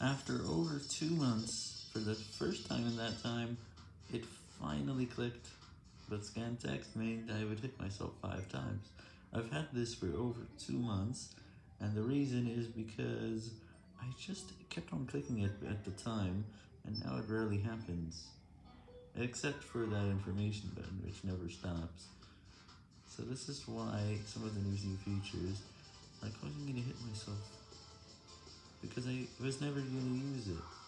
After over two months, for the first time in that time, it finally clicked, but scan text made I would hit myself five times. I've had this for over two months, and the reason is because I just kept on clicking it at the time, and now it rarely happens. Except for that information button, which never stops. So this is why some of the new features are causing me to hit myself. Because I was never going to use it.